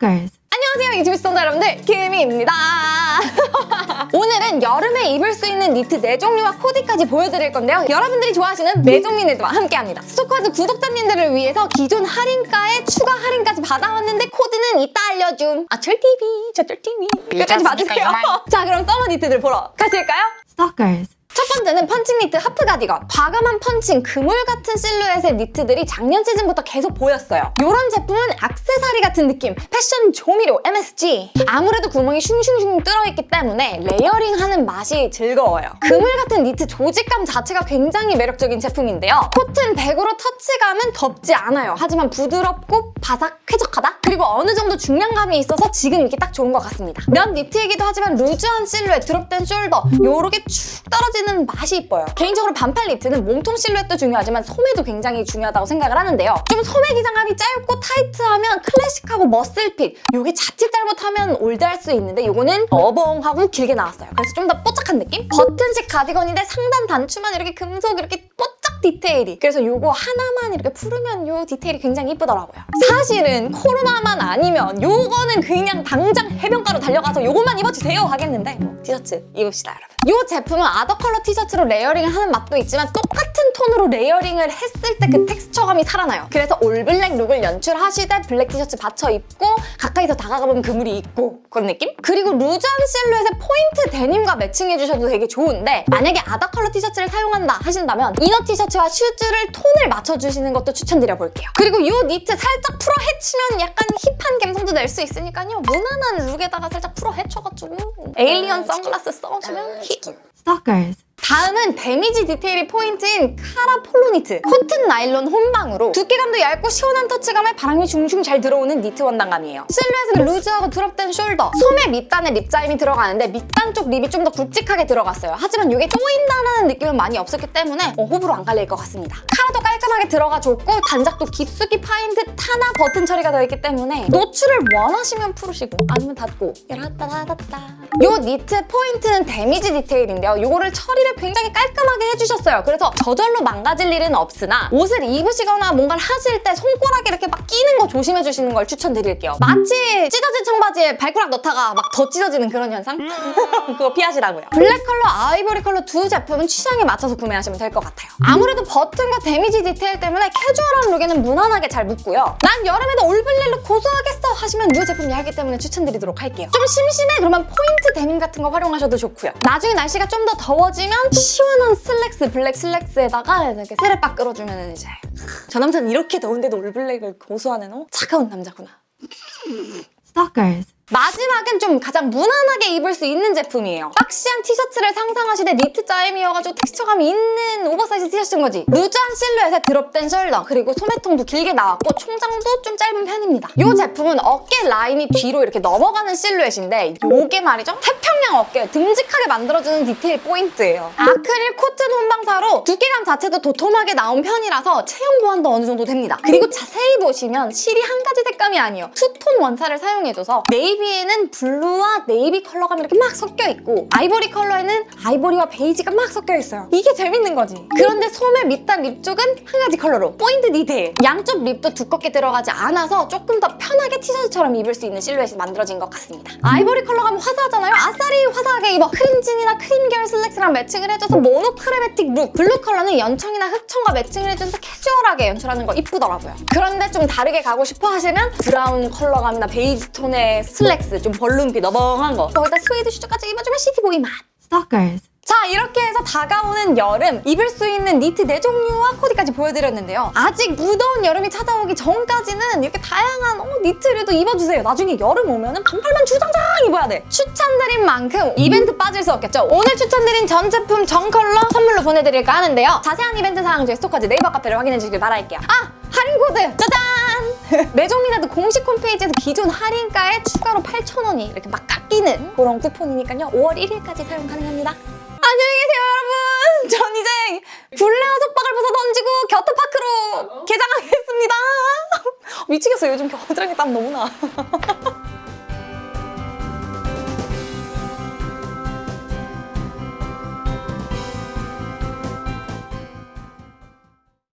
Stalkers. 안녕하세요 유튜브 시청자 여러분들 김희입니다. 오늘은 여름에 입을 수 있는 니트 4종류와 코디까지 보여드릴 건데요. 여러분들이 좋아하시는 매종민 니트와 함께합니다. 스토커즈 구독자님들을 위해서 기존 할인가에 추가 할인까지 받아왔는데 코드는 이따 알려줌. 아 철TV 저 철TV 끝까지 봐주세요. 자 그럼 summer 니트들 보러 가실까요? Stalkers. 첫 번째는 펀칭 니트 하프 가디건. 과감한 펀칭, 그물 같은 실루엣의 니트들이 작년 시즌부터 계속 보였어요. 이런 제품은 악세사리 같은 느낌, 패션 조미료, MSG. 아무래도 구멍이 슝슝슝 뚫어있기 때문에 layering하는 맛이 즐거워요. 그물 같은 니트 조직감 자체가 굉장히 매력적인 제품인데요. 코튼 100으로 터치감은 덥지 않아요. 하지만 부드럽고 바삭 쾌적하다? 그리고 어느 정도 중량감이 있어서 지금 입기 딱 좋은 것 같습니다. 면 니트이기도 하지만 루즈한 실루엣, 드롭된 shoulder 요렇게 축 떨어지는 맛이 이뻐요. 개인적으로 반팔 니트는 몸통 실루엣도 중요하지만 소매도 굉장히 중요하다고 생각을 하는데요. 좀 소매 기장감이 짧고 타이트하면 클래식하고 muscle fit 요게 자칫 잘못하면 old할 수 있는데 요거는 어벙하고 길게 나왔어요. 그래서 좀 더 뽀짝한 느낌? 버튼식 가디건인데 상단 단추만 이렇게 금속 이렇게 뽀 짝 디테일이 그래서 요거 하나만 이렇게 풀으면 요 디테일이 굉장히 이쁘더라고요. 사실은 코로나만 아니면 요거는 그냥 당장 해변가로 달려가서 요것만 입어주세요 하겠는데 뭐 티셔츠 입읍시다 여러분. 요 제품은 other 컬러 티셔츠로 layering을 하는 맛도 있지만 똑같은 톤으로 layering을 했을 때 그 텍스처감이 살아나요. 그래서 all black look을 연출하시되 블랙 티셔츠 받쳐 입고 가까이서 다가가보면 그물이 있고 그런 느낌? 그리고 루즈한 실루엣의 포인트 데님과 matching해주셔도 되게 좋은데 만약에 other 컬러 티셔츠를 사용한다 하신다면 inner 티셔츠 와 shoes를 톤을 맞춰주시는 것도 추천드려 볼게요. 그리고 이 니트 살짝 풀어 헤치면 약간 hip한 감성도 낼 수 있으니까요. 무난한 look에다가 살짝 풀어 헤쳐가지고 alien 선글라스 써주면 hip! Stalkers. 다음은 damage 디테일이 포인트인 카라 폴로 니트 코튼 나일론 혼방으로 두께감도 얇고 시원한 터치감에 바람이 슝슝 잘 들어오는 니트 원단감이에요. 실루엣은 루즈하고 드롭된 shoulder 소매 밑단에 rib 짜임이 들어가는데 밑단 쪽 rib이 좀 더 굵직하게 들어갔어요. 하지만 이게 조인다는 느낌은 많이 없었기 때문에 어, 호불호 안 갈릴 것 같습니다. 카라도 깔끔하게 들어가 줬고 단작도 깊숙이 파인 듯 하나 버튼 처리가 되어 있기 때문에 노출을 원하시면 풀으시고 아니면 닫고. 야라따다다따. 요 니트 포인트는 damage 디테일인데요. 요거를 처리를 굉장히 깔끔하게 해주셨어요. 그래서 저절로 망가질 일은 없으나 옷을 입으시거나 뭔가를 하실 때 손가락에 이렇게 막 끼는 거 조심해주시는 걸 추천드릴게요. 마치 찢어진 청바지에 발가락 넣다가 막 더 찢어지는 그런 현상? 그거 피하시라고요. 블랙 컬러, 아이보리 컬러 두 제품은 취향에 맞춰서 구매하시면 될 것 같아요. 아무래도 버튼과 damage 디테일 때문에 캐주얼한 look에는 무난하게 잘 붙고요. 난 여름에도 all black look 고수하겠어 하시면 이 제품 예하기 때문에 추천드리도록 할게요. 좀 심심해? 그러면 포인트 데님 같은 거 활용하셔도 좋고요. 나중에 날씨가 좀 더 더워지면 시원한 슬랙스, 블랙 슬랙스에다가 이렇게 쓰레빠 끌어주면 이제 저 남자는 이렇게 더운데도 all black을 고수하는 어? 차가운 남자구나. Stalkers. 마지막은 좀 가장 무난하게 입을 수 있는 제품이에요. boxy한 티셔츠를 상상하시되 니트 짜임이어가지고 텍스처감이 있는 오버사이즈 티셔츠인 거지. 루즈한 실루엣에 드롭된 shoulder 그리고 소매통도 길게 나왔고 총장도 좀 짧은 편입니다. 이 제품은 어깨 라인이 뒤로 이렇게 넘어가는 실루엣인데 이게 말이죠. 태평양 어깨 듬직하게 만들어주는 디테일 포인트예요. 아크릴 코튼 혼방사로 두께감 자체도 도톰하게 나온 편이라서 체형 보완도 어느 정도 됩니다. 그리고 자세히 보시면 실이 한 가지 색감이 아니에요. 투톤 원사를 사용해줘서 navy navy에는 블루와 네이비 컬러가 이렇게 막 섞여 있고 아이보리 컬러에는 아이보리와 베이지가 막 섞여 있어요. 이게 재밌는 거지. 그런데 소매 밑단 rib 쪽은 한 가지 컬러로 포인트 디테일. 양쪽 rib도 두껍게 들어가지 않아서 조금 더 편하게 티셔츠처럼 입을 수 있는 실루엣이 만들어진 것 같습니다. 아이보리 컬러가 화사하잖아요? 아싸리 화사하게 입어. 크림진이나 크림 계열 슬랙스랑 matching을 해줘서 monochromatic look. 블루 컬러는 연청이나 흑청과 matching을 해줘서 캐주얼하게 연출하는 거 이쁘더라고요. 그런데 좀 다르게 가고 싶어 하시면 브라운 컬러감이나 베이지 톤의 슬랙 슬랙스 좀 balloon fit 너벙한 거. 거기다 스웨이드 shoes까지 입어주면 city boy 맛 Stalkers. 자 이렇게 해서 다가오는 여름 입을 수 있는 니트 4종류와 코디까지 보여드렸는데요. 아직 무더운 여름이 찾아오기 전까지는 이렇게 다양한 어, 니트류도 입어주세요. 나중에 여름 오면 은 반팔만 주장장 입어야 돼. 추천드린 만큼 이벤트 빠질 수 없겠죠? 오늘 추천드린 전 제품 전 컬러 선물로 보내드릴까 하는데요. 자세한 이벤트 사항 저희 스토커즈 네이버 카페를 확인해 주시길 바랄게요. 아! 할인 코드! 짜잔! 매종민나드 공식 홈페이지에서 기존 할인가에 추가로 8,000원이 이렇게 막 깎이는 그런 쿠폰이니까요. 5월 1일까지 사용 가능합니다. 안녕히 계세요 여러분! 전 이제 블레어 속박을 벗어 던지고 겨터파크로 개장하겠습니다. 미치겠어요. 요즘 겨드랑이 땀 너무 나